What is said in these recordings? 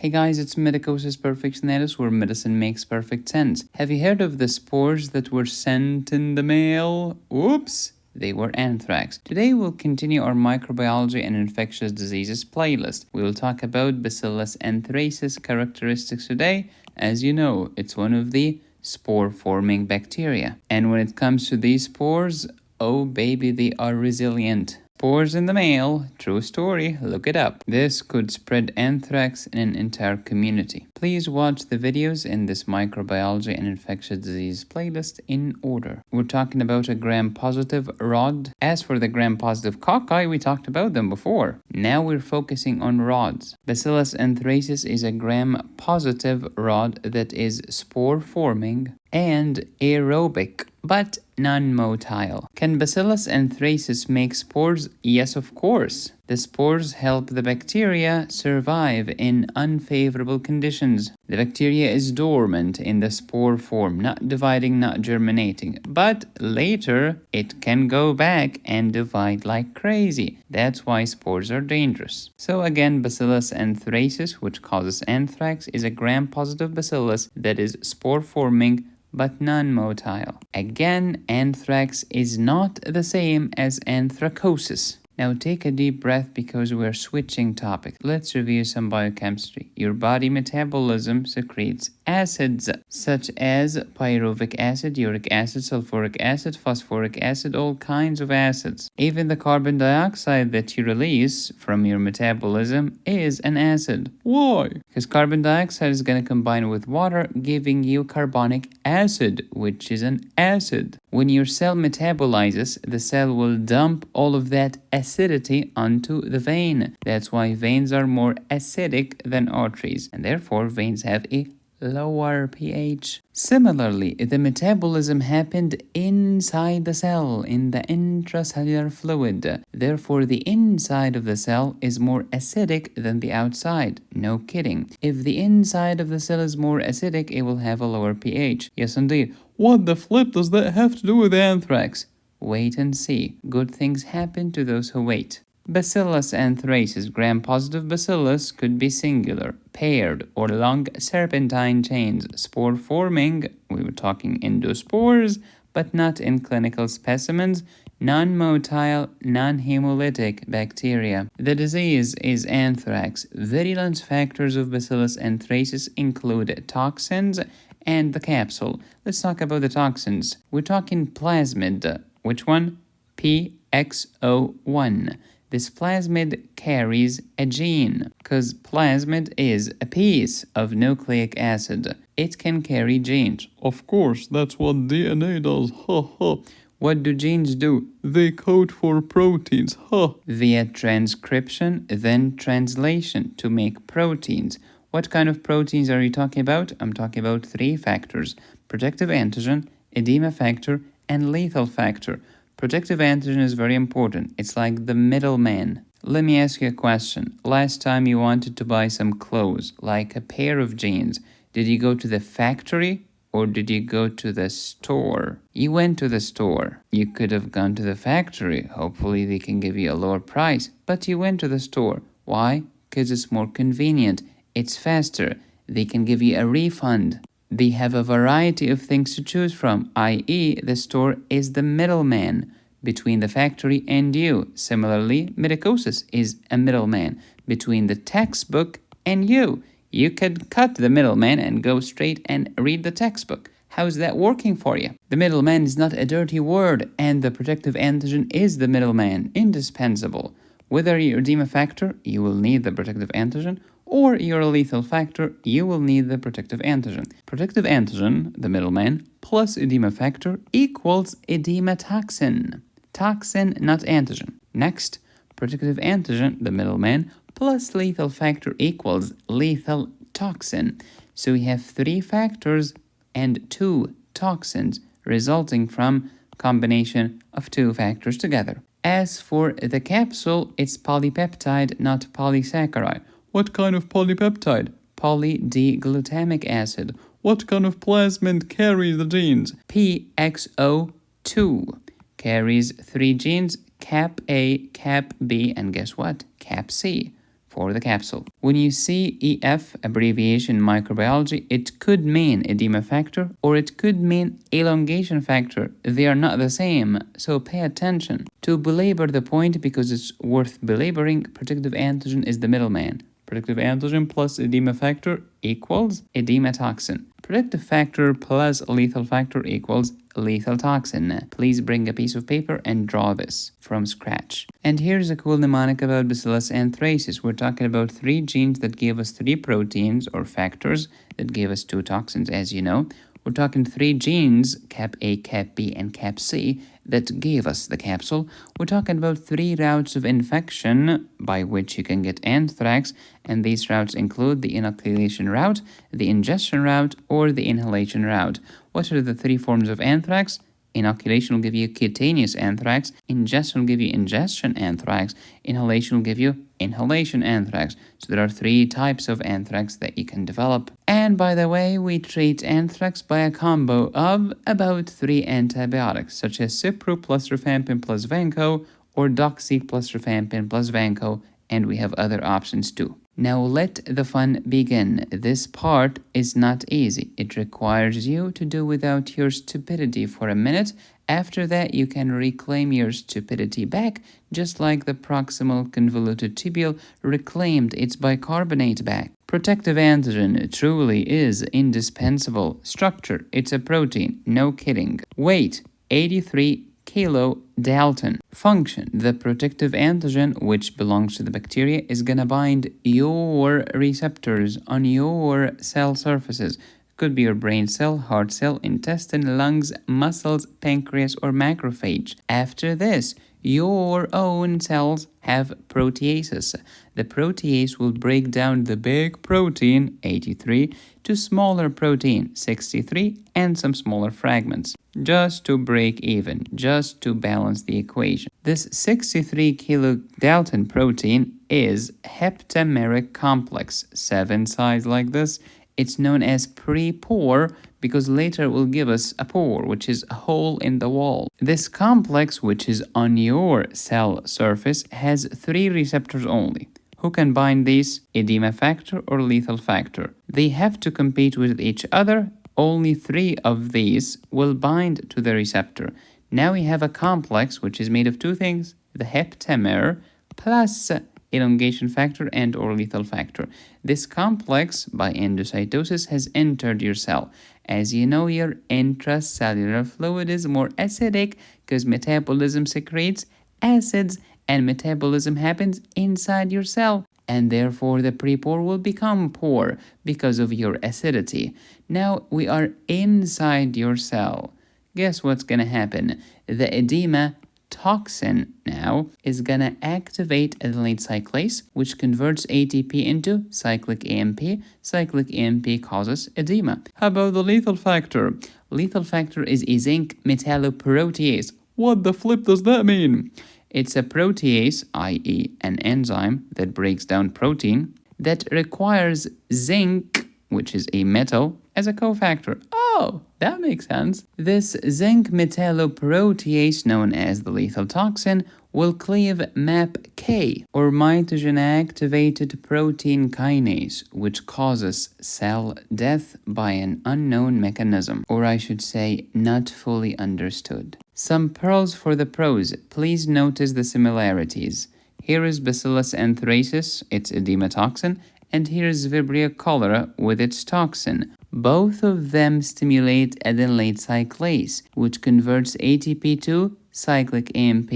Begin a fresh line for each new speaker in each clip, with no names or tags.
Hey guys, it's Medicosis Perfectionalis where medicine makes perfect sense. Have you heard of the spores that were sent in the mail? Oops! They were anthrax. Today we'll continue our microbiology and infectious diseases playlist. We will talk about Bacillus anthracis characteristics today. As you know, it's one of the spore-forming bacteria. And when it comes to these spores, oh baby, they are resilient. Spores in the mail. True story. Look it up. This could spread anthrax in an entire community. Please watch the videos in this microbiology and infectious disease playlist in order. We're talking about a gram-positive rod. As for the gram-positive cocci, we talked about them before. Now we're focusing on rods. Bacillus anthracis is a gram-positive rod that is spore-forming and aerobic but non-motile. Can Bacillus anthracis make spores? Yes, of course. The spores help the bacteria survive in unfavorable conditions. The bacteria is dormant in the spore form, not dividing, not germinating. But later, it can go back and divide like crazy. That's why spores are dangerous. So again, Bacillus anthracis, which causes anthrax, is a gram-positive bacillus that is spore-forming but non-motile. Again, anthrax is not the same as anthracosis. Now take a deep breath because we're switching topics. Let's review some biochemistry. Your body metabolism secretes acids such as pyruvic acid, uric acid, sulfuric acid, phosphoric acid, all kinds of acids. Even the carbon dioxide that you release from your metabolism is an acid. Why? Because carbon dioxide is going to combine with water, giving you carbonic acid, which is an acid. When your cell metabolizes, the cell will dump all of that acidity onto the vein. That's why veins are more acidic than arteries, and therefore veins have a lower pH. Similarly, the metabolism happened inside the cell, in the intracellular fluid. Therefore, the inside of the cell is more acidic than the outside. No kidding. If the inside of the cell is more acidic, it will have a lower pH. Yes, indeed. What the flip does that have to do with anthrax? Wait and see. Good things happen to those who wait. Bacillus anthracis gram-positive bacillus could be singular, paired, or long serpentine chains, spore-forming, we were talking endospores, but not in clinical specimens, non-motile, non-hemolytic bacteria. The disease is anthrax. Virulence factors of Bacillus anthracis include toxins and the capsule. Let's talk about the toxins. We're talking plasmid. Which one? PXO1. This plasmid carries a gene, because plasmid is a piece of nucleic acid. It can carry genes.
Of course, that's what DNA does, ha ha.
What do genes do?
They code for proteins, ha.
Via transcription, then translation to make proteins. What kind of proteins are you talking about? I'm talking about three factors protective antigen, edema factor, and lethal factor. Protective antigen is very important. It's like the middleman. Let me ask you a question. Last time you wanted to buy some clothes, like a pair of jeans, did you go to the factory or did you go to the store? You went to the store. You could have gone to the factory. Hopefully they can give you a lower price. But you went to the store. Why? Because it's more convenient. It's faster. They can give you a refund. They have a variety of things to choose from, i.e. the store is the middleman between the factory and you. Similarly, medicosis is a middleman between the textbook and you. You could cut the middleman and go straight and read the textbook. How's that working for you? The middleman is not a dirty word, and the protective antigen is the middleman, indispensable. Whether you're a factor, you will need the protective antigen, or you're lethal factor, you will need the protective antigen. Protective antigen, the middleman, plus edema factor equals edema toxin. Toxin, not antigen. Next, protective antigen, the middleman, plus lethal factor equals lethal toxin. So we have three factors and two toxins resulting from combination of two factors together. As for the capsule, it's polypeptide, not polysaccharide.
What kind of polypeptide?
Poly-D-glutamic acid.
What kind of plasmid carries the genes?
PXO2 carries three genes, cap A, cap B, and guess what? Cap C. for the capsule. When you see EF, abbreviation in microbiology, it could mean edema factor or it could mean elongation factor. They are not the same, so pay attention. To belabor the point because it's worth belaboring, protective antigen is the middleman. Protective antigen plus edema factor equals edema toxin. Protective factor plus lethal factor equals lethal toxin. Please bring a piece of paper and draw this from scratch. And here's a cool mnemonic about Bacillus anthracis. We're talking about three genes that give us three proteins or factors that give us two toxins, as you know. We're talking three genes, cap A, cap B, and cap C, that gave us the capsule. We're talking about three routes of infection by which you can get anthrax, and these routes include the inoculation route, the ingestion route, or the inhalation route. What are the three forms of anthrax? Inoculation will give you cutaneous anthrax, ingestion will give you ingestion anthrax, inhalation will give you inhalation anthrax. So there are three types of anthrax that you can develop. And by the way, we treat anthrax by a combo of about three antibiotics, such as Cipro plus rifampin plus Vanco, or Doxy plus rifampin plus Vanco, and we have other options too. Now let the fun begin. This part is not easy. It requires you to do without your stupidity for a minute. After that, you can reclaim your stupidity back, just like the proximal convoluted tubule reclaimed its bicarbonate back. Protective antigen truly is indispensable. Structure, it's a protein, no kidding. Weight, 83 kilo Dalton. Function The protective antigen, which belongs to the bacteria, is gonna bind your receptors on your cell surfaces. Could be your brain cell, heart cell, intestine, lungs, muscles, pancreas, or macrophage. After this, your own cells have proteases. The protease will break down the big protein, 83, to smaller protein, 63, and some smaller fragments, just to break even, just to balance the equation. This 63 kilodalton protein is heptameric complex, seven sides like this. It's known as pre-pore because later will give us a pore, which is a hole in the wall. This complex, which is on your cell surface, has three receptors only. Who can bind these? Edema factor or lethal factor. They have to compete with each other. Only three of these will bind to the receptor. Now we have a complex which is made of two things, the heptamer plus elongation factor and or lethal factor. This complex, by endocytosis, has entered your cell. As you know, your intracellular fluid is more acidic because metabolism secretes acids and metabolism happens inside your cell and therefore the pre-pore will become poor because of your acidity. Now we are inside your cell. Guess what's gonna happen? The edema toxin now is gonna activate adenylate cyclase, which converts ATP into cyclic AMP. Cyclic AMP causes edema.
How about the lethal factor?
Lethal factor is a zinc metalloprotease.
What the flip does that mean?
It's a protease, i.e. an enzyme that breaks down protein, that requires zinc, which is a metal, as a cofactor. Oh, that makes sense. This zinc metalloprotease, known as the lethal toxin, will cleave MAPK, or mitogen activated protein kinase, which causes cell death by an unknown mechanism, or I should say, not fully understood. Some pearls for the pros. Please notice the similarities. Here is Bacillus anthracis, its edema toxin, and here is Vibrio cholera with its toxin. Both of them stimulate adenylate cyclase, which converts ATP to cyclic AMP.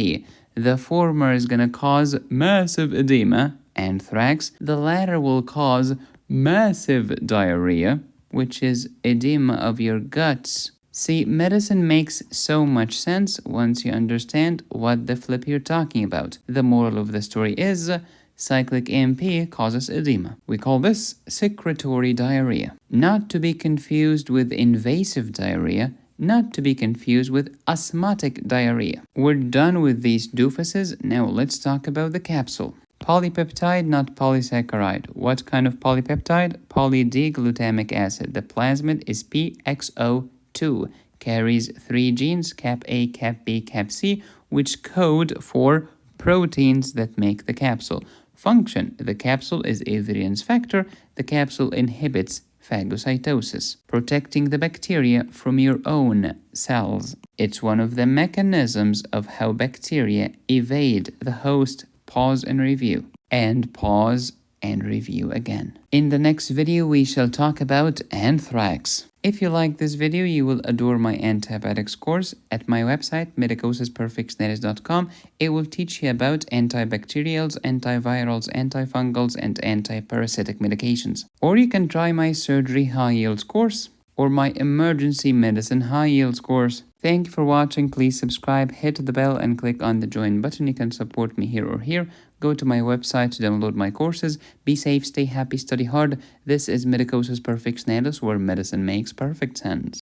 The former is going to cause massive edema, anthrax. The latter will cause massive diarrhea, which is edema of your guts. See, medicine makes so much sense once you understand what the flip you're talking about. The moral of the story is cyclic AMP causes edema. We call this secretory diarrhea. Not to be confused with invasive diarrhea, not to be confused with osmotic diarrhea. We're done with these doofuses, now let's talk about the capsule. Polypeptide, not polysaccharide. What kind of polypeptide? Poly-D-glutamic acid. The plasmid is PXO2, carries three genes, cap A, cap B, cap C, which code for proteins that make the capsule. Function The capsule is a factor. The capsule inhibits phagocytosis, protecting the bacteria from your own cells. It's one of the mechanisms of how bacteria evade the host. Pause and review. And pause and review again. In the next video, we shall talk about anthrax. If you like this video, you will adore my antibiotics course at my website, medicosisperfectionalis.com. It will teach you about antibacterials, antivirals, antifungals, and antiparasitic medications. Or you can try my surgery high yields course or my emergency medicine high yields course. Thank you for watching. Please subscribe, hit the bell, and click on the join button. You can support me here or here. Go to my website to download my courses. Be safe, stay happy, study hard. This is Medicosis Perfect Perfectionalis, where medicine makes perfect sense.